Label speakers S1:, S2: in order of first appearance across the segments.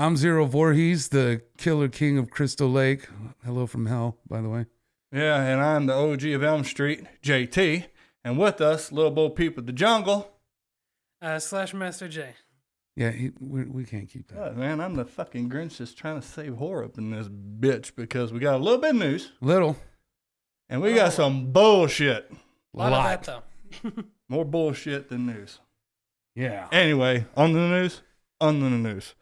S1: I'm Zero Voorhees, the Killer King of Crystal Lake. Hello from hell, by the way.
S2: Yeah, and I'm the OG of Elm Street, JT. And with us, little Bo Peep of the Jungle.
S3: Uh, slash Master J.
S1: Yeah, he, we, we can't keep that.
S2: God, man, I'm the fucking Grinch just trying to save horror up in this bitch because we got a little bit of news
S1: Little.
S2: and we got some bullshit.
S3: A lot,
S1: Lot.
S3: of that though.
S2: More bullshit than news.
S1: Yeah.
S2: Anyway, on the news, on the news.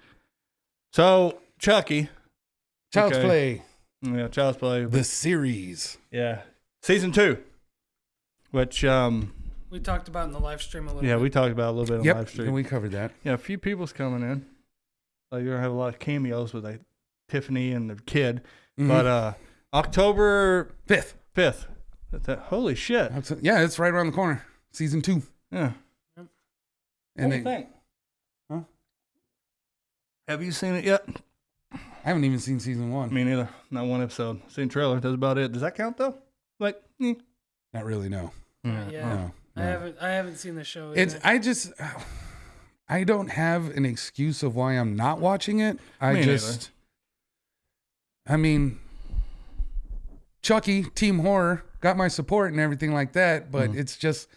S2: So, Chucky,
S1: Child's
S2: Okay.
S1: Play,
S2: yeah, Child's Play,
S1: the series.
S2: yeah, season two, which, um,
S3: We talked about in the live stream a little bit.
S2: yeah,
S3: bit.
S2: we talked about a little bit on
S1: Yep,
S2: live stream.
S1: and we covered that.
S2: Yeah, a few people's coming in. Like you're gonna have a lot of cameos with like Tiffany and the kid.
S1: Mhm.
S2: But uh October
S1: Fifth.
S2: fifth. That holy shit.
S1: That's it. Yeah, it's right around the corner. Season two.
S2: Yeah.
S1: And
S2: what do you think?
S1: Huh?
S2: Have you seen it yet?
S1: I haven't even seen season one.
S2: Me neither. Not one episode. Seen trailer. That's about it. Does that count though? Like, eh.
S1: Not really, no.
S3: yeah,
S1: No.
S3: I haven't. I haven't seen the show.
S1: It's. I just I don't have an excuse of why I'm not watching it. I
S2: Me neither.
S1: just I mean Chucky, Team Horror, got my support and everything like that, but
S2: Mhm.
S1: it's just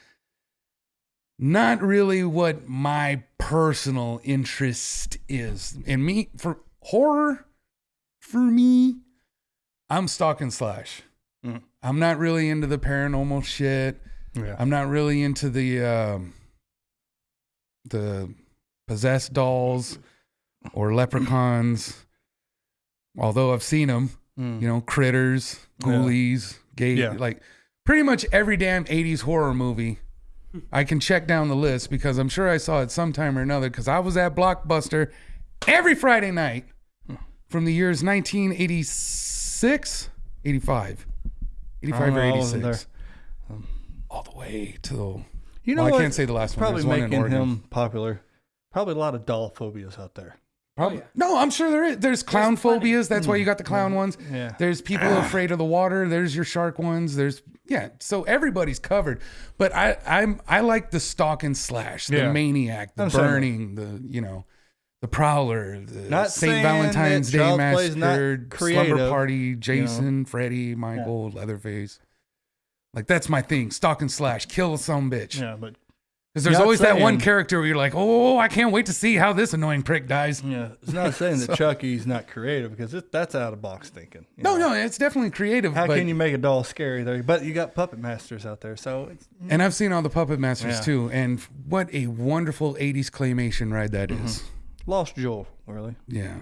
S1: not really what my personal interest is. And me for horror, for me, I'm stalk and slash.
S2: Mhm.
S1: I'm not really into the paranormal shit.
S2: Yeah.
S1: I'm not really into the um, the possessed dolls or leprechauns. Although I've seen them,
S2: Mm.
S1: you know, critters,
S2: Yeah.
S1: ghoulies, gay,
S2: Yeah.
S1: like pretty much every damn '80s horror movie. I can check down the list because I'm sure I saw it sometime or another because I was at Blockbuster every Friday night from the years 1986, 85, 85 or
S2: Oh, I wasn't
S1: 86 all the way to the.
S2: You know
S1: well? I can't say the last one.
S2: Probably
S1: one in
S2: making him popular. Probably a lot of doll phobias out there.
S1: Oh, Probably.
S3: yeah.
S1: No, I'm sure there is. There's clown
S3: plenty.
S1: phobias. That's why you got the clown mm-hmm. ones.
S2: Yeah.
S1: There's people afraid of the water. There's your shark ones. There's yeah. So everybody's covered. But I I'm I like the stalk and slash, the
S2: Yeah.
S1: maniac, the
S2: I'm
S1: burning, the you know, the prowler, the
S2: Not
S1: Saint Valentine's Day
S2: Child's Play is not
S1: massacre, slumber party, Jason, Freddy, Michael, Leatherface. Like that's my thing. Stalk and slash, kill some bitch.
S2: Yeah, but
S1: Because there's
S2: Not
S1: always that one character where you're like, oh, I can't wait to see how this annoying prick dies.
S2: yeah, it's not saying that Chucky's not creative because it, that's out of box thinking.
S1: No,
S2: know?
S1: no, it's definitely creative.
S2: How
S1: but,
S2: can you make a doll scary there? But you got puppet masters out there, so it's
S1: And I've seen all the Puppet Masters
S2: Yeah.
S1: too, and what a wonderful '80s claymation ride that
S2: Mm-hmm.
S1: is.
S2: lost Joel, really.
S1: Yeah.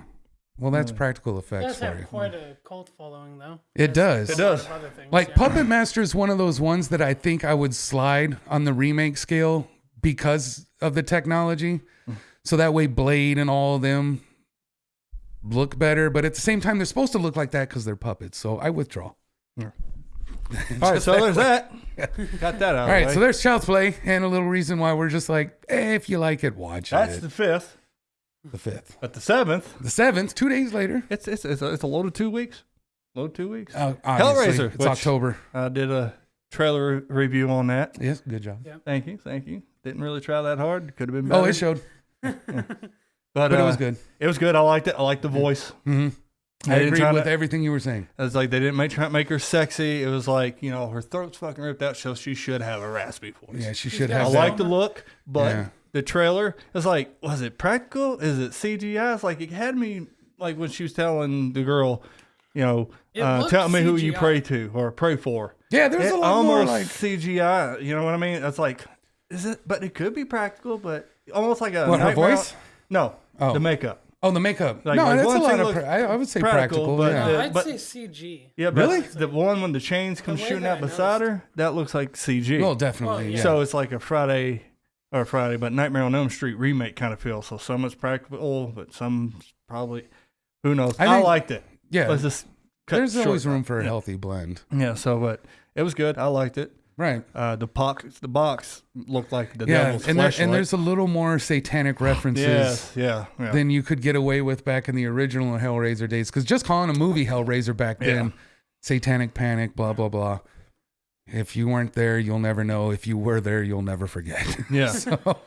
S1: Well, that's practical
S3: It
S1: effects
S3: does have quite a cult following though.
S1: It does.
S2: It does.
S3: things,
S1: Like
S3: yeah.
S1: Puppet Master is one of those ones that I think I would slide on the remake scale because of the technology. So that way Blade and all of them look better, but at the same time they're supposed to look like that because they're puppets. So I withdraw.
S2: All right, so there's that. Got that out.
S1: All
S2: of
S1: right, so there's Child's Play, and a little reason why we're just like, eh, if you like it, watch it.
S2: that's
S1: it.
S2: the fifth.
S1: The fifth,
S2: But the seventh,
S1: the seventh, two days later.
S2: it's it's it's a, it's a load of two weeks. Load two weeks.
S1: Uh, obviously,
S2: Hellraiser,
S1: It's
S2: which-
S1: October.
S2: I did a trailer re- review on that.
S1: Yes, good job.
S2: Thank you, thank you. Didn't really try that hard. Could have been better.
S1: Oh, it showed,
S2: but,
S1: but it
S2: uh,
S1: was good.
S2: It was good. I liked it. I liked the voice.
S1: hmm
S2: They
S1: I
S2: didn't
S1: agree with
S2: to-
S1: everything you were saying.
S2: It's like they didn't make try to make her sexy. It was like you know her throat's fucking ripped out, so she should have a raspy voice.
S1: Yeah, she should
S3: got
S1: have.
S2: I
S3: a
S1: that.
S2: like the look, but
S1: Yeah.
S2: the trailer is like, was it practical? Is it CGI? It's like it had me like when she was telling the girl, you know, uh, tell me who you pray to or pray for.
S1: Yeah, there's
S2: it
S1: a lot more
S2: almost
S1: like.
S2: CGI. You know what I mean? It's like, is it? But it could be practical, but almost like a
S1: What, her
S2: Nightmare-
S1: voice?
S2: No,
S1: Oh.
S2: the makeup.
S1: Oh, the makeup.
S2: Like-
S1: no,
S2: like
S1: that's a
S2: one
S1: lot
S2: thing
S1: of.
S2: looks
S1: Pra- I, I would say
S2: practical,
S1: practical.
S2: but
S1: yeah.
S2: the-
S3: I'd
S2: but-
S3: say CG.
S2: Yeah, but
S1: Really?
S2: the one when the chains come
S3: The way
S2: shooting
S3: that
S2: out
S3: I
S2: beside her, that looks like CG.
S1: well, definitely.
S3: Well,
S1: yeah.
S2: So it's like a Friday or Friday, but Nightmare on Elm Street remake kind of feel. So some is practical, but some probably who knows.
S1: I
S2: I,
S1: think-
S2: liked it.
S1: yeah,
S2: Let's just cut
S1: there's
S2: short.
S1: always room for a healthy blend.
S2: Yeah. So, but it was good. I liked it.
S1: Right.
S2: Uh, the box, the box looked like the
S1: Yeah,
S2: devil's
S1: and there, and there's a little more satanic references
S2: yes, yeah, yeah.
S1: than you could get away with back in the original Hellraiser days. Because just calling a movie Hellraiser back then,
S2: Yeah.
S1: satanic panic, blah blah blah. If you weren't there, you'll never know. If you were there, you'll never forget.
S2: yeah,
S1: so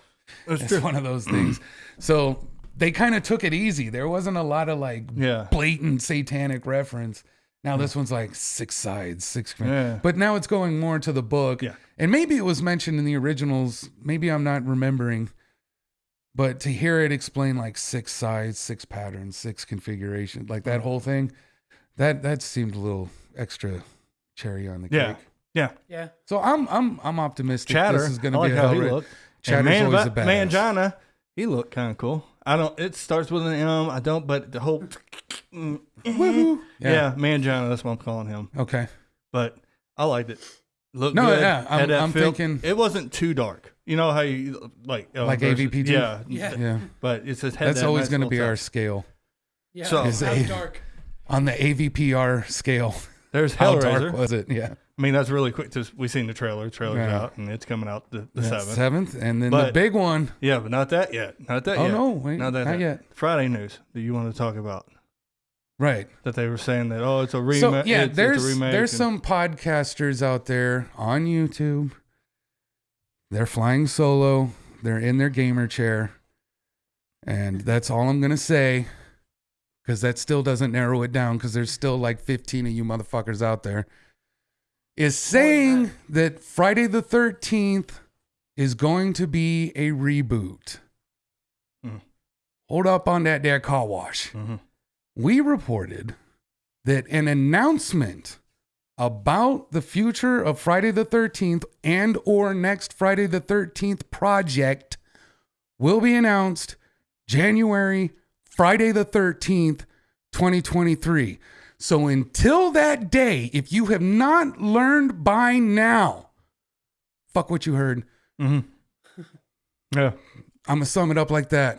S2: it's
S1: one of those things. So they kind of took it easy. There wasn't a lot of like
S2: Yeah.
S1: blatant satanic reference. Now this one's like six sides, six.
S2: Yeah.
S1: But now it's going more to the book.
S2: Yeah.
S1: And maybe it was mentioned in the originals. Maybe I'm not remembering. But to hear it explain like six sides, six patterns, six configurations, like that mm. whole thing, that that seemed a little extra cherry on the
S2: Yeah.
S1: cake.
S2: Yeah.
S3: Yeah.
S1: So I'm I'm I'm optimistic.
S2: Chatter.
S1: This is going
S2: I
S1: to
S2: like
S1: be a
S2: how
S1: hell
S2: he
S1: ra-
S2: looked.
S1: Chatter's
S2: and
S1: always a
S2: Va-
S1: badass.
S2: Mangina, he looked kind of cool. I don't. It starts with an M. I don't. But the whole.
S1: yeah.
S2: Yeah. Mangina. That's what I'm calling him.
S1: Okay.
S2: But I liked it. Looked
S1: No,
S2: good.
S1: yeah, I'm-
S2: Had that
S1: I'm
S2: feel.
S1: thinking-
S2: it wasn't too dark. You know how you like uh,
S1: Like
S2: versus-
S1: AVP2?
S2: Yeah.
S3: Yeah.
S1: Yeah.
S2: But it's just had
S1: That's
S2: that
S1: always
S2: nice
S1: going to
S2: little
S1: be our scale
S3: Yeah.
S2: So-
S1: Is
S3: How
S1: a-
S3: dark.
S1: on the AVPR scale.
S2: There's
S1: How
S2: Hellraiser.
S1: dark was it? Yeah.
S2: I mean, that's really quick. Just we seen the trailer. The Trailer's
S1: Yeah.
S2: out, and it's coming out the, seventh.
S1: Seventh, and then the big one.
S2: Yeah, but not that yet. Not that yet.
S1: Oh
S2: yet.
S1: no, wait,
S2: not
S1: not,
S2: that
S1: yet.
S2: Friday news that you want to talk about
S1: Right.
S2: that they were saying that oh it's a remake.
S1: So yeah,
S2: it's, it's
S1: there's
S2: a remake
S1: there's
S2: and-
S1: some podcasters out there on YouTube. They're flying solo. They're in their gamer chair, and that's all I'm gonna say, because that still doesn't narrow it down. Because there's still like 15 of you motherfuckers out there. Is saying that Friday the 13th is going to be a reboot.
S2: Hmm.
S1: Hold up on that there car wash
S2: Mhm.
S1: we reported that an announcement about the future of Friday the 13th and or next Friday the 13th project will be announced January Friday the 13th 2023. So until that day, if you have not learned by now, fuck what you heard.
S2: Mm-hmm. Yeah.
S1: I'm gonna sum it up like that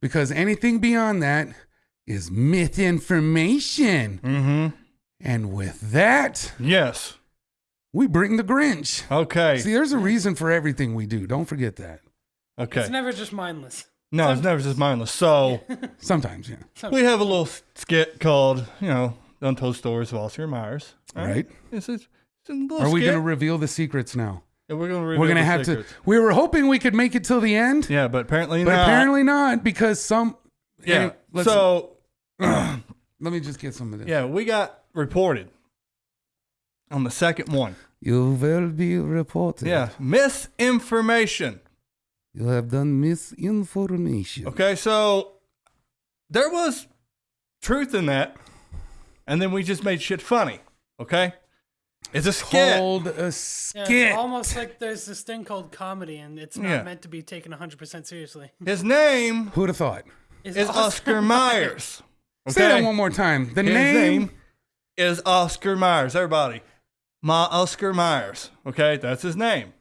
S1: because anything beyond that is myth information.
S2: Mm-hmm.
S1: And with that,
S2: Yes.
S1: we bring the Grinch.
S2: Okay.
S1: See, there's a reason for everything we do. Don't forget that.
S2: Okay.
S3: It's never just mindless.
S2: no, it's never just mindless. So
S1: Sometimes, yeah.
S2: we have a little skit called, you know, Untold Stories of Oscar Myers.
S1: All right.
S2: It's, it's, it's a little
S1: Are we going to reveal the secrets now?
S2: Yeah, we're gonna.
S1: We're going to have
S2: secrets.
S1: to. We were hoping we could make it till the end,
S2: Yeah, but apparently
S1: but
S2: not.
S1: apparently not because some.
S2: Yeah.
S1: Anyway, let's-
S2: so
S1: let me just get some of this.
S2: yeah, we got reported on the second one.
S1: You will be reported.
S2: Yeah, misinformation.
S1: You have done misinformation.
S2: Okay, so there was truth in that, and then we just made shit funny. Okay, it's a skit.
S1: Called a
S3: Yeah, it's almost like there's this thing called comedy, and it's not
S2: Yeah.
S3: meant to be taken 100% seriously.
S2: His name
S1: Who'd have thought?
S3: It's
S2: is Oscar Myers.
S1: Say that one more time. The
S2: His
S1: name.
S2: name is Oscar Myers. Everybody, my Oscar Myers. Okay, that's his name.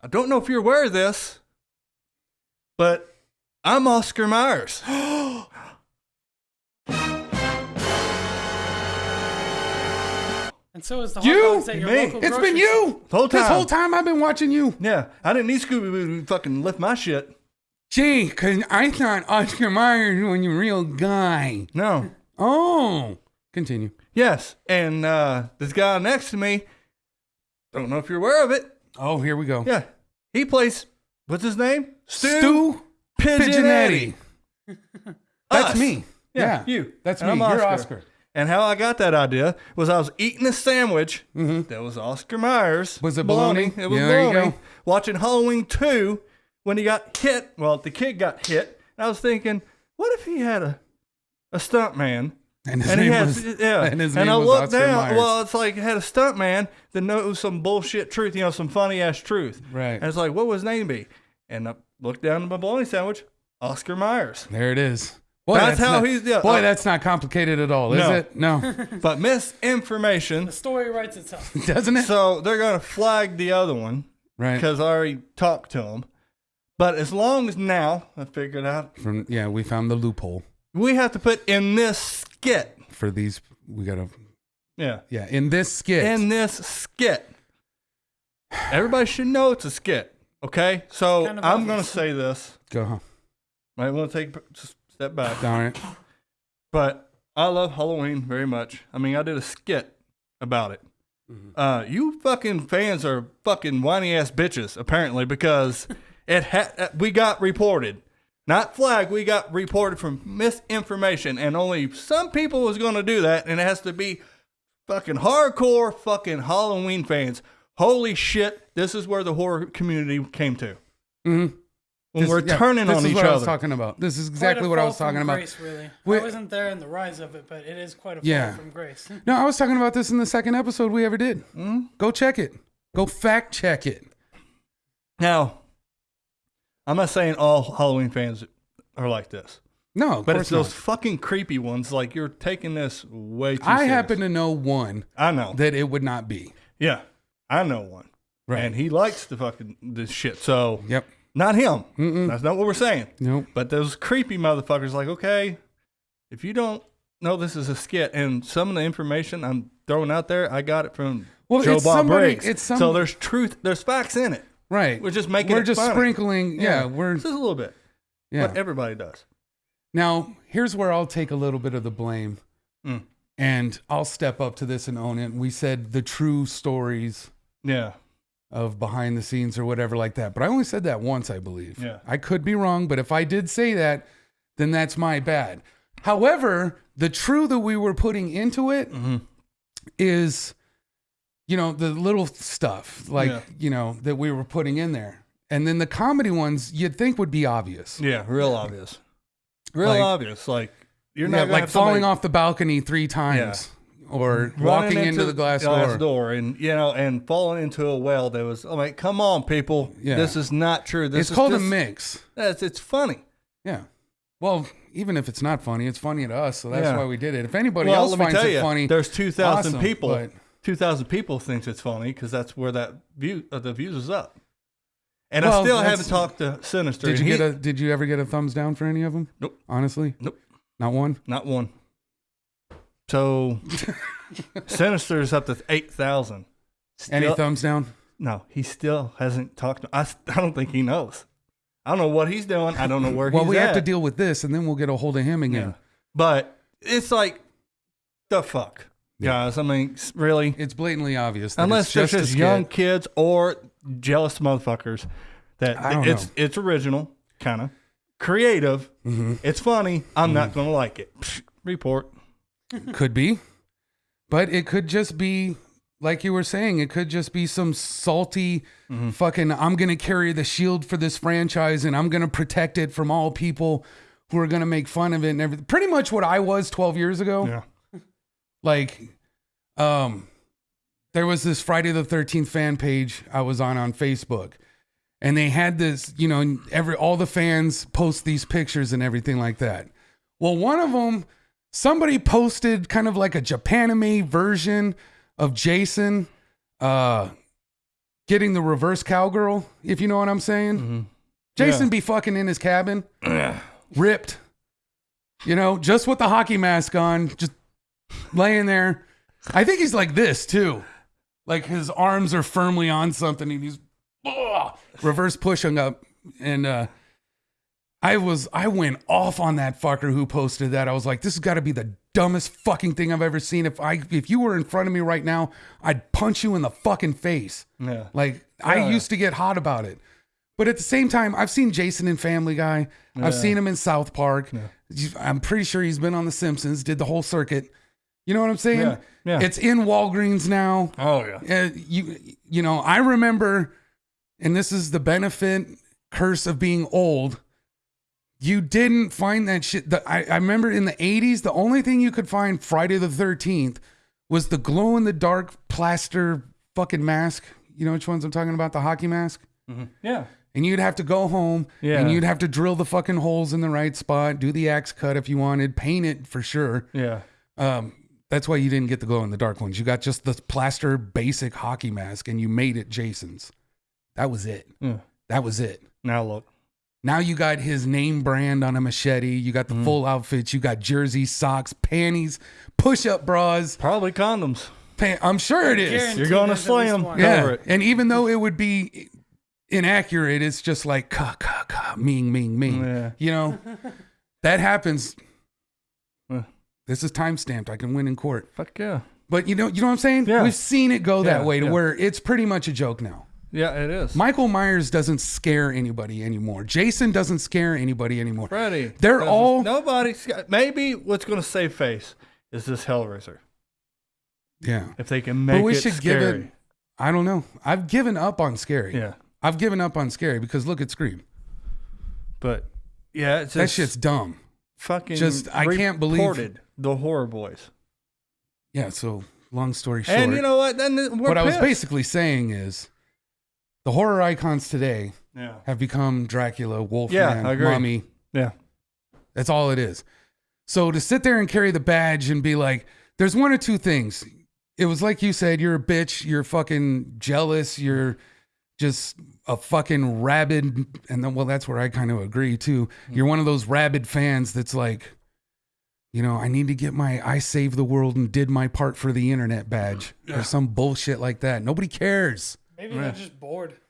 S2: I don't know if you're aware of this, but I'm Oscar Myers.
S3: And so is the hot
S1: You?
S3: dogs at your
S2: Me.
S3: local
S1: It's
S3: grocery
S1: been you.
S2: The whole
S1: This
S2: time.
S1: whole time I've been watching you.
S2: Yeah, I didn't need Scooby Doo to fucking lift my shit.
S1: Gee, because I thought Oscar Myers was a real guy.
S2: No.
S1: Oh. Continue.
S2: Yes, and uh, this guy next to me, don't know if you're aware of it.
S1: Oh, here we go.
S2: Yeah, he plays. What's his name?
S1: Stu Pigeonetti. That's me.
S2: Yeah,
S1: Yeah,
S2: you.
S1: That's
S2: And
S1: me.
S2: I'm
S1: You're
S2: Oscar. And how I got that idea was I was eating a sandwich
S1: Mhm.
S2: that was Oscar Myers.
S1: Was it bologna?
S2: It was
S1: Yeah,
S2: bologna. Watching Halloween 2 when he got hit. Well, the kid got hit. And I was thinking, what if he had a, a stunt man?
S1: And his
S2: And
S1: name
S2: had,
S1: was.
S2: yeah.
S1: And
S2: and I
S1: was
S2: looked
S1: Oscar
S2: down.
S1: Myers.
S2: Well, it's like it had a stunt man that knows some bullshit truth, you know, some funny ass truth.
S1: Right.
S2: And it's like, what would his name be? And I looked down at my bologna sandwich, Oscar Myers.
S1: There it is. Boy,
S2: That's how
S1: not,
S2: he's- yeah,
S1: boy,
S2: uh,
S1: that's not complicated at all, is
S2: No.
S1: it? No,
S2: But misinformation.
S3: The story writes itself.
S1: doesn't it?
S2: so they're going to flag the other one
S1: Right.
S2: because I already talked to him. But as long as now, I figured out,
S1: From yeah, we found the loophole
S2: we have to put in this skit.
S1: for these. We gotta
S2: Yeah.
S1: yeah in this skit.
S2: In this skit. Everybody should know it's a skit. Okay? So
S3: Kind of
S2: I'm going to say this.
S1: Go. Huh?
S2: Might want to take just a step back.
S1: Darn it.
S2: But I love Halloween very much. I mean, I did a skit about it. Uh, you fucking fans are fucking whiny ass bitches, apparently, because it ha- uh, we got reported not flag. We got reported from misinformation, and only some people was going to do that, and it has to be fucking hardcore fucking Halloween fans. Holy shit! This is where the horror community came to.
S1: Mhm.
S2: When
S1: This-
S2: we're
S1: yeah,
S2: turning
S1: this
S2: on
S1: is
S2: each
S1: what I was talking about. This is exactly what I was talking
S3: from
S1: about.
S3: Grace, really.
S1: We-
S3: I wasn't there in the rise of it, but it is quite a fall
S1: Yeah.
S3: from grace.
S1: No, I was talking about this in the second episode we ever did.
S2: Hmm?
S1: Go check it. Go fact check it.
S2: Now, I'm not saying all Halloween fans are like this,
S1: No, of
S2: but
S1: course
S2: it's those
S1: not.
S2: fucking creepy ones. Like you're taking this way too.
S1: I
S2: serious.
S1: happen to know one
S2: I know.
S1: that it would not be.
S2: Yeah, I know one.
S1: Right.
S2: And he likes the fucking this shit. So
S1: Yep.
S2: Not him.
S1: Mm-mm.
S2: That's not what we're saying.
S1: Nope.
S2: But those creepy motherfuckers, like, okay, if you don't know this is a skit, and some of the information I'm throwing out there, I got it from
S1: Well,
S2: Joe
S1: it's
S2: Bob
S1: somebody-
S2: Briggs.
S1: it's some-
S2: so there's truth, there's facts in it.
S1: Right.
S2: We're just making
S1: We're just
S2: funny.
S1: sprinkling. Yeah, we're
S2: just a little bit.
S1: yeah.
S2: But everybody does.
S1: Now, here's where I'll take a little bit of the blame
S2: Mm.
S1: and I'll step up to this and own it. We said the true stories
S2: Yeah.
S1: Of behind the scenes or whatever like that. But I only said that once, I believe.
S2: Yeah.
S1: I could be wrong, but if I did say that, then that's my bad. However, the true that we were putting into it is,
S2: Mhm.
S1: you know, the little stuff like,
S2: Yeah.
S1: you know, that we were putting in there. And then the comedy ones you'd think would be obvious.
S2: Yeah, real obvious. Real
S1: Like-
S2: obvious. Like you're not
S1: Yeah,
S2: gonna
S1: like falling
S2: somebody
S1: off the balcony three times or walking into, the glass, door.
S2: door and you know and falling into a well that was I'm like, come on, people.
S1: Yeah.
S2: This is not true. This
S1: It's
S2: is
S1: called a mix.
S2: It's, it's funny.
S1: Yeah. Well, even if it's not funny, it's funny to us, so that's
S2: Yeah.
S1: why we did it. If anybody
S2: well,
S1: else finds it
S2: you,
S1: funny,
S2: there's two thousand
S1: awesome,
S2: people.
S1: but-
S2: Two thousand people thinks it's funny because that's where that view uh, the views is up. And I still haven't talked to Sinister.
S1: did you
S2: he-
S1: get a? Did you ever get a thumbs down for any of them?
S2: Nope.
S1: Honestly,
S2: Nope.
S1: not one.
S2: Not one. So Sinister's up to eight thousand.
S1: Any thumbs down?
S2: No, he still hasn't talked. To, I, s- I don't think he knows. I don't know what he's doing. I don't know where
S1: Well,
S2: he's
S1: we have to deal with this, and then we'll get a hold of him again.
S2: But it's like the fuck,
S1: Yeah.
S2: guys. I mean, s- really,
S1: It's blatantly obvious. That
S2: unless
S1: it's
S2: there's
S1: just, a
S2: just
S1: skit.
S2: young kids or jealous motherfuckers that
S1: I don't
S2: it's
S1: know.
S2: it's original, kind of creative.
S1: Mhm.
S2: It's funny. I'm not gonna like it. Psh, report.
S1: Could be, but it could just be like you were saying. It could just be some salty
S2: Mm-hmm.
S1: fucking. I'm gonna carry the shield for this franchise, and I'm gonna protect it from all people who are gonna make fun of it and everything. Pretty much what I was 12 years ago.
S2: Yeah.
S1: Like, um, there was this Friday the 13th fan page I was on on Facebook, and they had this. You know, every all the fans post these pictures and everything like that. Well, one of them, somebody posted kind of like a Japanime version of Jason uh, getting the reverse cowgirl, if you know what I'm saying.
S2: Mm-hmm.
S1: Jason
S2: Yeah.
S1: be fucking in his cabin, ripped, you know, just with the hockey mask on, just laying there. I think he's like this too. Like his arms are firmly on something and he's ugh, reverse pushing up. And uh, I was, I went off on that fucker who posted that. I was like, this has got to be the dumbest fucking thing I've ever seen. If I, if you were in front of me right now, I'd punch you in the fucking face.
S2: Yeah.
S1: Like I used to get hot about it. But at the same time, I've seen Jason in Family Guy.
S2: Yeah.
S1: I've seen him in South Park. I'm pretty sure he's been on The Simpsons, did the whole circuit. You know what I'm saying?
S2: Yeah. Yeah.
S1: It's in Walgreens now.
S2: Oh yeah.
S1: Uh, you you know, I remember and this is the benefit curse of being old. You didn't find that shit. The, I, I remember in the 80s, the only thing you could find Friday the 13th was the glow in the dark plaster fucking mask. You know which ones I'm talking about? The hockey mask?
S2: Yeah.
S1: And you'd have to go home
S2: Yeah.
S1: and you'd have to drill the fucking holes in the right spot, do the axe cut if you wanted, paint it for sure.
S2: Yeah.
S1: Um, that's why you didn't get the glow in the dark ones. You got just the plaster basic hockey mask and you made it Jason's. That was it.
S2: Yeah.
S1: That was it.
S2: Now look.
S1: Now you got his name brand on a machete. You got the mm. full outfits. You got jerseys, socks, panties, push up bras.
S2: Probably condoms.
S1: Pan- I'm sure it is.
S2: You're gonna
S3: there's at least
S2: slam. Yeah.
S1: Yeah.
S2: Cover it.
S1: And even though it would be inaccurate, it's just like ka ka ka ming ming ming.
S2: Yeah.
S1: You know, that happens. This is time stamped. I can win in court.
S2: Fuck yeah.
S1: But you know, you know what I'm saying?
S2: Yeah.
S1: We've seen it go that way to
S2: yeah.
S1: where it's pretty much a joke now.
S2: Yeah, it is.
S1: Michael Myers doesn't scare anybody anymore. Jason doesn't scare anybody anymore.
S2: Freddy.
S1: They're all-
S2: Nobody's. Maybe what's going to save face is this Hellraiser.
S1: Yeah.
S2: If they can make
S1: we
S2: it
S1: should give
S2: scary.
S1: it- I don't know. I've given up on scary.
S2: Yeah.
S1: I've given up on scary because look at Scream.
S2: But yeah, it's
S1: That shit's dumb.
S2: fucking.
S1: just- I can't believe-
S2: the horror boys.
S1: Yeah. So long story short,
S2: And you know what? Then we're
S1: what I was basically saying is the horror icons today
S2: Yeah.
S1: have become Dracula, Wolfman,
S2: Yeah.
S1: Mummy.
S2: Yeah.
S1: That's all it is. So to sit there and carry the badge and be like, there's one or two things. It was like you said, you're a bitch, you're fucking jealous, you're just a fucking rabid. And then, well, that's where I kind of agree too. Hmm. You're one of those rabid fans that's like, you know, I need to get my I saved the world and did my part for the internet badge or some bullshit like that. Nobody cares.
S3: Maybe they're just bored.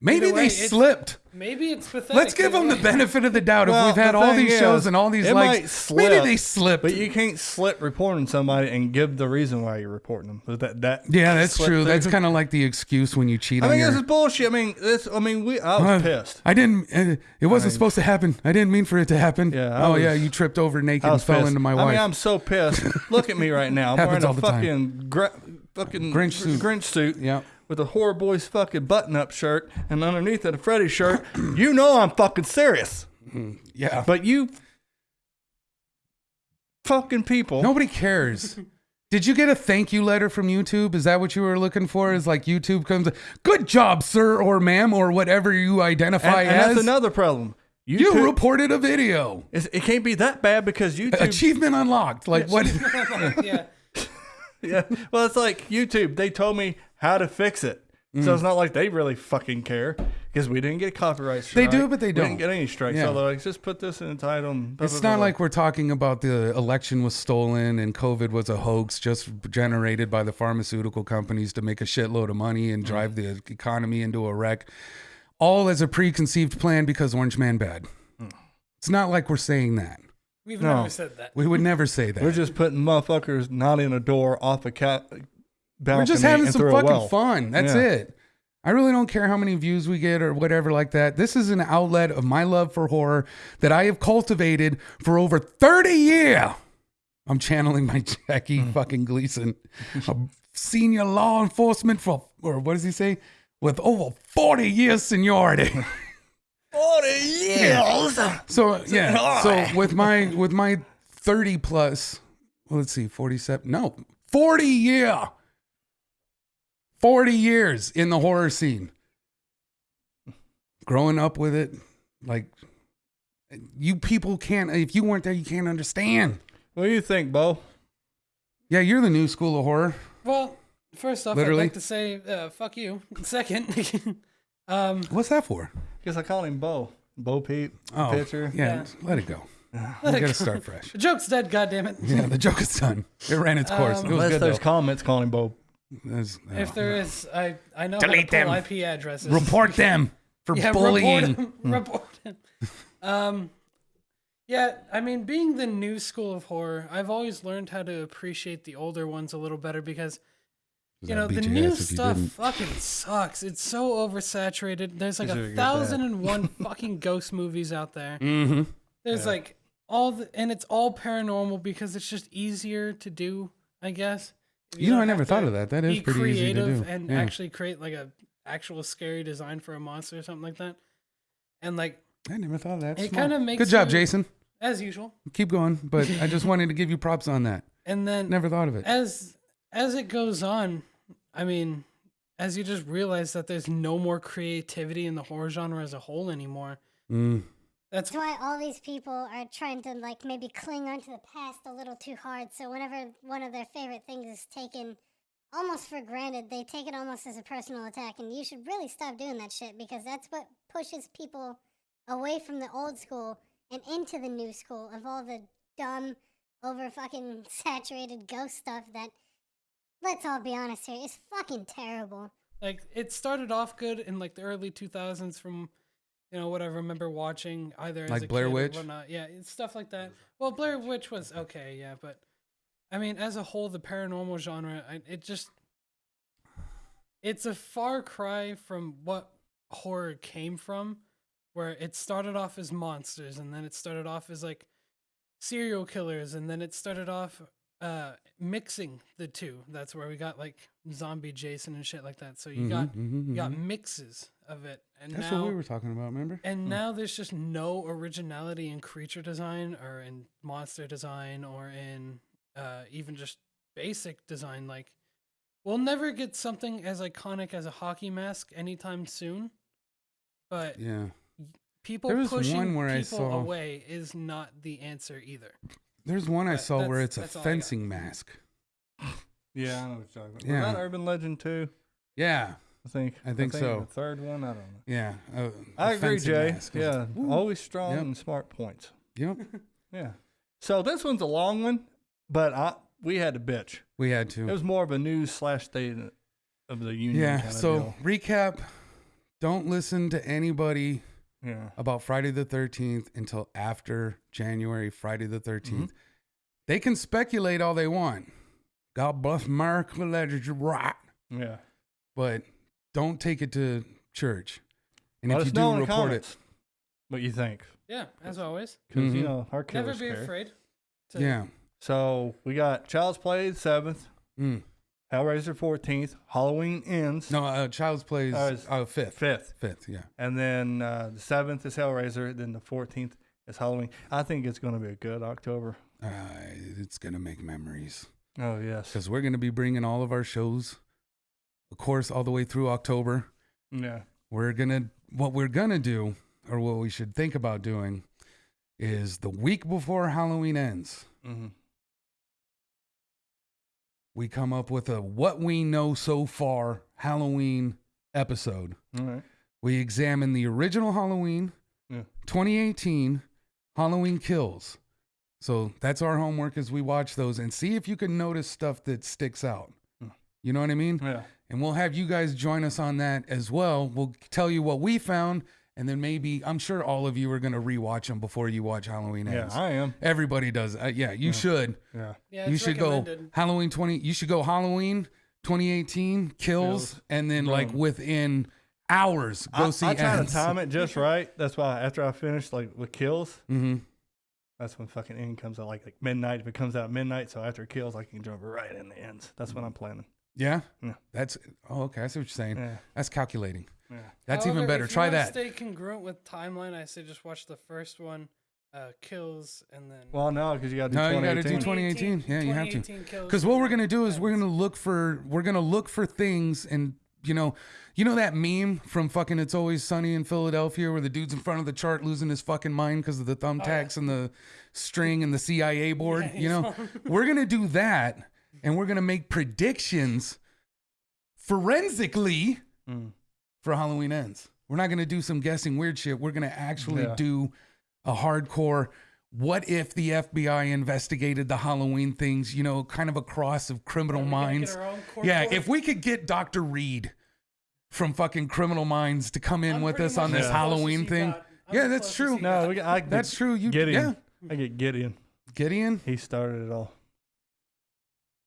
S1: Maybe
S3: Either way,
S1: they
S3: it's-
S1: slipped.
S3: Maybe it's pathetic.
S1: Let's give them the benefit of the doubt.
S2: Well,
S1: if we've had
S2: the
S1: all
S2: thing
S1: these shows and all these
S2: it
S1: likes,
S2: might slip,
S1: maybe they slipped.
S2: But you can't slip reporting somebody and give the reason why you're reporting them. But That that
S1: yeah, that's
S2: slip
S1: true.
S2: through.
S1: That's kind of like the excuse when you cheat
S2: I
S1: on
S2: mean,
S1: your.
S2: this is bullshit. I mean, this. I mean, we. I was
S1: Uh,
S2: pissed.
S1: I didn't. Uh, it wasn't supposed to happen. I didn't mean for it to happen.
S2: Yeah, I
S1: oh
S2: was-
S1: yeah, you tripped over naked
S2: I
S1: and
S2: was
S1: fell
S2: pissed.
S1: into my
S2: I
S1: wife.
S2: mean, I'm so pissed. Look at me right now. I'm
S1: Happens
S2: wearing
S1: all
S2: a
S1: the time.
S2: fucking gra- fucking
S1: Grinch suit.
S2: Grinch suit.
S1: yeah.
S2: With a horror boys fucking button up shirt and underneath it a Freddy shirt. you know I'm fucking serious.
S1: Mm, yeah.
S2: But you fucking people.
S1: Nobody cares. Did you get a thank you letter from YouTube? Is that what you were looking for? Is like YouTube comes, good job, sir or ma'am, or whatever you identify
S2: and
S1: as.
S2: that's another problem.
S1: you reported a video.
S2: It can't be that bad because YouTube.
S1: Achievement unlocked. Like what?
S3: yeah.
S2: Yeah. Well, it's like YouTube. They told me how to fix it.
S1: Mm.
S2: So it's not like they really fucking care because we didn't get copyright strike.
S1: They do, but they don't.
S2: didn't get any strikes.
S1: Yeah.
S2: So they're like, just put this in the title. blah,
S1: It's
S2: blah,
S1: not
S2: blah.
S1: like we're talking about the election was stolen and COVID was a hoax just generated by the pharmaceutical companies to make a shitload of money and drive the economy into a wreck, all as a preconceived plan because Orange Man bad. It's not like we're saying that.
S3: We've
S2: No.
S3: never said that.
S1: We would never say that.
S2: We're just putting motherfuckers not in a door off a cat balcony
S1: We're just having some fucking
S2: well.
S1: fun. That's
S2: Yeah.
S1: it. I really don't care how many views we get or whatever like that. This is an outlet of my love for horror that I have cultivated for over 30 years. I'm channeling my Jackie
S2: Hmm.
S1: fucking Gleason, a senior law enforcement for, or what does he say? With over 40 years seniority.
S2: 40 years.
S1: So yeah, so with my with my 30 plus, well, let's see, 47. No, 40 year. 40 years in the horror scene. Growing up with it, like you people can't if you weren't there, you can't understand.
S2: What do you think, Bo?
S1: Yeah, you're the new school of horror.
S3: Well, first off,
S1: Literally?
S3: I'd like to say, uh, fuck you. Second, um,
S1: What's that for?
S2: Guess I called him Bo. Bo Peep,
S1: Oh,
S2: pitcher.
S1: Yeah,
S3: Yeah.
S1: let it go. We gotta start fresh.
S3: the joke's dead, goddammit.
S1: Yeah, the joke is done. It ran its course.
S3: Um,
S1: it was
S2: Unless
S1: good
S2: there's
S1: though.
S2: comments calling him Bo.
S1: There's-
S3: If there is, I, I know
S1: Delete
S3: how to pull
S1: them.
S3: IP addresses.
S1: report them for
S3: yeah,
S1: bullying.
S3: Report him. report him. Um, yeah, I mean, being the new school of horror, I've always learned how to appreciate the older ones a little better because you know the new
S1: you
S3: stuff fucking sucks. It's so oversaturated. There's like a thousand and one fucking ghost movies out there.
S1: Mm-hmm.
S3: There's like all the, and it's all paranormal because it's just easier to do, I guess. If
S1: You know, I never thought of that. That is pretty easy to do.
S3: and
S1: Yeah.
S3: actually create like a actual scary design for a monster or something like that. And like
S1: I never thought of that.
S3: It kinda makes
S1: Good job,
S3: you-
S1: Jason.
S3: as usual.
S1: Keep going, but I just wanted to give you props on that.
S3: And then
S1: Never thought of it.
S3: as as it goes on, I mean, as you just realize that there's no more creativity in the horror genre as a whole anymore.
S1: Mm.
S3: That's
S4: That's why all these people are trying to like maybe cling onto the past a little too hard. So whenever one of their favorite things is taken almost for granted, they take it almost as a personal attack. And you should really stop doing that shit because that's what pushes people away from the old school and into the new school of all the dumb, over fucking saturated ghost stuff that. Let's all be honest here, is fucking terrible.
S3: like it started off good in like the early 2000s from you know what I remember watching either as
S1: Like
S3: a
S1: Blair
S3: kid or
S1: Witch?
S3: whatnot. Yeah, it's stuff like that. Well, Blair Witch was okay, yeah, but I mean, as a whole, the paranormal genre, I, it just it's a far cry from what horror came from, where it started off as monsters and then it started off as like serial killers and then it started off uh mixing the two. That's where we got like zombie Jason and shit like that. So you got
S1: Mhm, mhm,
S3: you got
S1: mhm.
S3: mixes of it. And
S1: That's
S3: now
S1: what we were talking about. Remember?
S3: and now there's just no originality in creature design or in monster design or in uh, even just basic design. Like, we'll never get something as iconic as a hockey mask anytime soon. But
S1: Yeah.
S3: people pushing
S1: one where I
S3: people
S1: saw-
S3: away is not the answer either.
S1: There's one I
S3: But
S1: saw where it's a
S3: that's all I got.
S1: fencing mask.
S2: Yeah, I know what you're talking about.
S1: Yeah.
S2: Was that Urban Legend too?
S1: Yeah.
S2: I think.
S1: I think so.
S2: The third one, I don't know.
S1: Yeah. a-
S2: I
S1: a
S2: agree,
S1: fencing
S2: Jay.
S1: mask.
S2: Yeah,
S1: Woo.
S2: always strong
S1: Yep.
S2: and smart points.
S1: Yep.
S2: Yeah. So this one's a long one, but I we had to bitch.
S1: We had to.
S2: It was more of a news slash state of the union.
S1: Yeah.
S2: kind of
S1: So
S2: deal.
S1: recap. Don't listen to anybody
S2: yeah,
S1: about Friday the 13th until after January, Friday the 13th. They can speculate all they want. God bless America, let it right.
S2: yeah.
S1: But don't take it to church. And
S2: Let
S1: if
S2: us
S1: you
S2: know
S1: do,
S2: in the
S1: report it.
S2: what you think,
S3: Yeah, as always.
S2: because you
S1: Mhm.
S2: know our
S3: Never be
S2: care.
S3: afraid. To,
S1: Yeah.
S2: So we got Child's Play the seventh,
S1: Mm.
S2: Hellraiser fourteenth, Halloween ends
S1: No, uh, Child's Plays
S2: Oh, it's
S1: uh, fifth.
S2: fifth,
S1: Fifth, yeah.
S2: and then uh, the seventh is Hellraiser. Then the fourteenth is Halloween. I think it's going to be a good October.
S1: Uh, it's going to make memories
S2: Oh yes,
S1: because we're going to be bringing all of our shows, of course, all the way through October.
S2: yeah.
S1: We're going to, what we're going to do, or what we should think about doing, is the week before Halloween ends,
S2: Mm-hmm.
S1: We come up with a what we know so far Halloween episode.
S2: All right.
S1: We examine the original Halloween,
S2: Yeah.
S1: 2018 Halloween Kills. So that's our homework as we watch those and see if you can notice stuff that sticks out.
S2: Hmm.
S1: You know what I mean?
S2: Yeah.
S1: And we'll have you guys join us on that as well. We'll tell you what we found, and then maybe I'm sure all of you are going to rewatch them before you watch Halloween
S2: Yeah,
S1: Ends.
S2: I am.
S1: Everybody does. Uh, yeah, you should.
S2: Yeah.
S3: Yeah,
S1: you
S3: it's
S1: should go. Halloween 20. You should go Halloween 2018 kills,
S2: Kills.
S1: and then like within hours go
S2: I,
S1: see.
S2: I try to
S1: Ends.
S2: time it just right. That's why after I finish like with kills,
S1: Mm-hmm.
S2: that's when fucking end comes out like like midnight. If it comes out midnight, so after kills, I can jump right in the ends. That's what I'm planning.
S1: Yeah.
S2: Yeah.
S1: That's oh okay. I see what you're saying.
S2: Yeah.
S1: That's calculating.
S2: Yeah.
S1: That's even better.
S3: if you
S1: Try
S3: wanna
S1: that.
S3: Stay congruent with timeline. I say just watch the first one, uh, kills, and then.
S2: Well, no, because you got to do
S1: No, you gotta
S2: 2018.
S1: do 2018. Yeah, you have to. Because what we're gonna do is we're gonna look for we're gonna look for things and you know you know that meme from fucking It's Always Sunny in Philadelphia where the dude's in front of the chart losing his fucking mind because of the thumbtacks and the string and the CIA board.
S3: Yeah,
S1: you
S3: he's
S1: know, we're gonna do that and we're gonna make predictions forensically
S2: Mm.
S1: For Halloween ends. We're not gonna do some guessing weird shit. We're gonna actually
S2: Yeah.
S1: do a hardcore. What if the FBI investigated the Halloween things? You know, kind of a cross of Criminal
S3: Yeah, we gotta get
S1: Minds.
S3: our own court
S1: Yeah, if we could get Doctor Reid from fucking Criminal Minds to come in
S3: I'm
S1: with us on this
S3: as close as
S1: Halloween
S3: he
S1: thing.
S3: got. I'm
S1: Yeah, that's true.
S2: No, we I
S1: That's true. You
S2: Gideon.
S1: yeah,
S2: I get Gideon.
S1: Gideon.
S2: He started it all.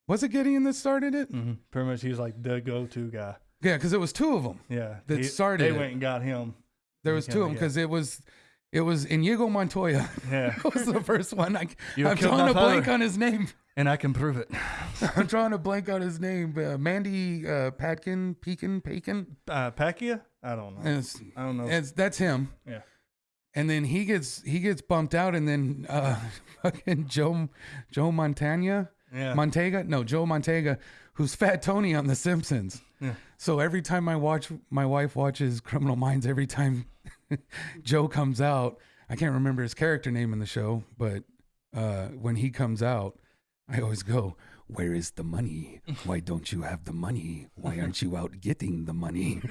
S1: Was it Gideon that started it?
S2: Mm-hmm. Pretty much, he's like the go-to guy.
S1: Yeah, because it was two of them.
S2: Yeah,
S1: That
S2: He-
S1: started
S2: They
S1: it.
S2: went and got him.
S1: There was two of them
S2: Yeah.
S1: because it was it was Inigo Montoya.
S2: Yeah,
S1: was the first one. I, I'm
S2: killed
S1: drawing a blank on his name.
S2: and I can prove it.
S1: I'm drawing a blank on his name. Uh, Mandy uh, Patkin, Pekin, Pekin.
S2: Uh? I don't know. I don't know.
S1: it's, that's him.
S2: yeah.
S1: And then he gets he gets bumped out, and then uh, fucking Joe Joe Montana
S2: Yeah.
S1: Montega no Joe Montega, who's Fat Tony on The Simpsons.
S2: Yeah.
S1: So every time I watch, my wife watches Criminal Minds. Every time Joe comes out, I can't remember his character name in the show, but uh, when he comes out, I always go, "Where is the money? Why don't you have the money? Why aren't you out getting the money?"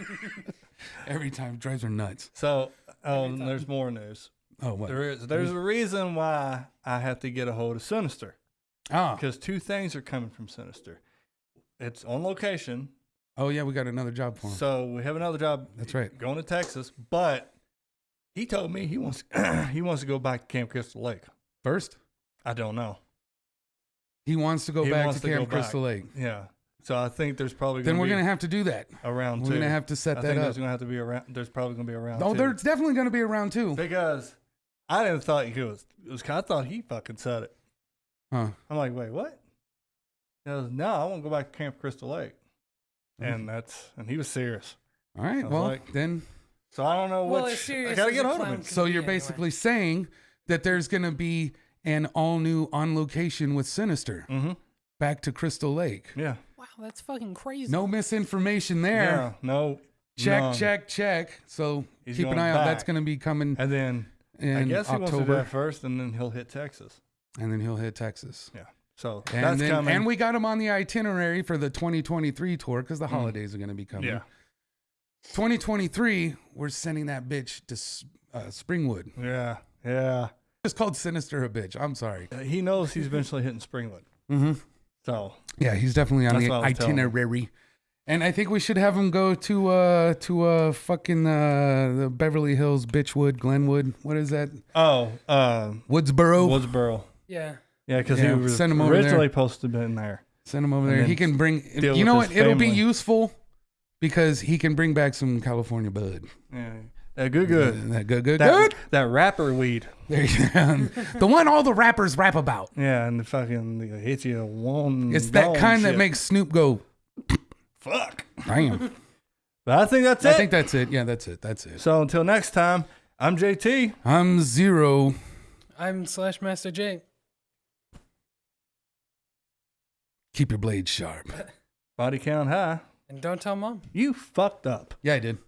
S1: every time drives her nuts.
S2: So, um, there's more news.
S1: Oh what?
S2: There is. There's a reason why I have to get a hold of Sinister
S1: Ah,
S2: because two things are coming from Sinister. It's on location,
S1: oh yeah, we got another job for him.
S2: so we have another job.
S1: That's right.
S2: Going to Texas, but he told me he wants he wants to go back to Camp Crystal Lake.
S1: First,
S2: I don't know.
S1: he wants to go
S2: He
S1: back to
S2: to
S1: Camp
S2: go back.
S1: Crystal Lake.
S2: Yeah. So I think there's probably
S1: Then
S2: gonna
S1: we're
S2: be
S1: gonna have to do that.
S2: around.
S1: We're
S2: two.
S1: gonna have to set
S2: I
S1: that
S2: think
S1: up.
S2: there's gonna have to be a round. There's probably gonna be around. round.
S1: Oh,
S2: two.
S1: there's definitely gonna be around too.
S2: because I didn't thought he was. It was. I thought he fucking said it.
S1: Huh.
S2: I'm like, wait, what? He goes, no, I want to go back to Camp Crystal Lake,
S1: Mm-hmm.
S2: and that's and he was serious.
S1: All right. Well,
S2: like-
S1: then,
S2: So I don't know
S3: Well,
S2: which.
S3: as
S2: I gotta get hold of him.
S1: so you're
S3: anyway.
S1: basically saying that there's gonna be an all new on location with Sinister
S2: Mm-hmm.
S1: back to Crystal Lake.
S2: Yeah.
S3: Wow, that's fucking crazy.
S1: No misinformation there.
S2: Yeah. No.
S1: Check,
S2: none.
S1: check, check. So
S2: He's
S1: keep an
S2: going
S1: eye out. That's going to be coming
S2: And then
S1: in
S2: I guess he wants to do
S1: October,
S2: that first, and then he'll hit Texas.
S1: and then he'll hit Texas.
S2: Yeah. So
S1: And
S2: that's
S1: then,
S2: coming.
S1: and we got him on the itinerary for the 2023 tour because the holidays are going to be coming.
S2: Mm. yeah.
S1: 2023, we're sending that bitch to uh, Springwood.
S2: Yeah. Yeah.
S1: It's called Sinister a bitch. I'm sorry.
S2: Uh, He knows he's eventually hitting Springwood.
S1: Mm-hmm.
S2: So
S1: Yeah, he's definitely on the
S2: what I was telling him.
S1: itinerary. And I think we should have him go to uh to uh fucking uh the Beverly Hills, Bitchwood, Glenwood. What is that?
S2: oh, uh,
S1: Woodsboro.
S2: Woodsboro.
S3: Yeah.
S2: Yeah, because
S1: Yeah,
S2: he was
S1: send him over there.
S2: originally supposed to be in there.
S1: Send him over there. He can bring. You know what?
S2: his
S1: It'll be useful because he can bring back some California bud.
S2: Yeah. That good, good.
S1: That good, good,
S2: That,
S1: good.
S2: that rapper weed.
S1: There you go. the one all the rappers rap about.
S2: Yeah, and the fucking it hits you one.
S1: It's that
S2: gone
S1: kind that makes Snoop go.
S2: fuck.
S1: Damn.
S2: But I think that's
S1: I
S2: it.
S1: I think that's it. Yeah, that's it. That's it.
S2: so until next time, I'm JT.
S1: I'm zero.
S3: I'm slash Master J.
S1: Keep your blade sharp.
S2: Body count high.
S3: And don't tell mom.
S2: You fucked up.
S1: Yeah, I did.